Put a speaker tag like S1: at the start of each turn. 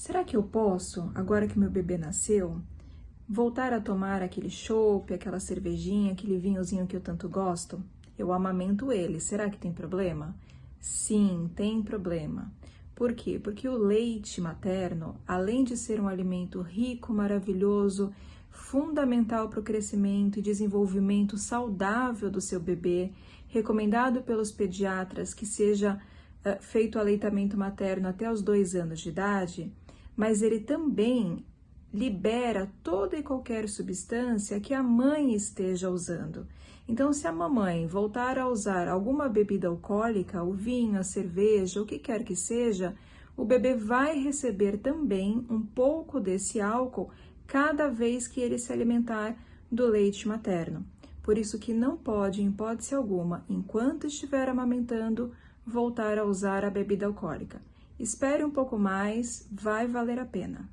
S1: Será que eu posso, agora que meu bebê nasceu, voltar a tomar aquele chopp, aquela cervejinha, aquele vinhozinho que eu tanto gosto? Eu amamento ele, será que tem problema? Sim, tem problema. Por quê? Porque o leite materno, além de ser um alimento rico, maravilhoso, fundamental para o crescimento e desenvolvimento saudável do seu bebê, recomendado pelos pediatras que seja uh, feito aleitamento materno até os dois anos de idade, mas ele também libera toda e qualquer substância que a mãe esteja usando. Então, se a mamãe voltar a usar alguma bebida alcoólica, o vinho, a cerveja, o que quer que seja, o bebê vai receber também um pouco desse álcool cada vez que ele se alimentar do leite materno. Por isso que não pode, em hipótese alguma, enquanto estiver amamentando, voltar a usar a bebida alcoólica. Espere um pouco mais, vai valer a pena.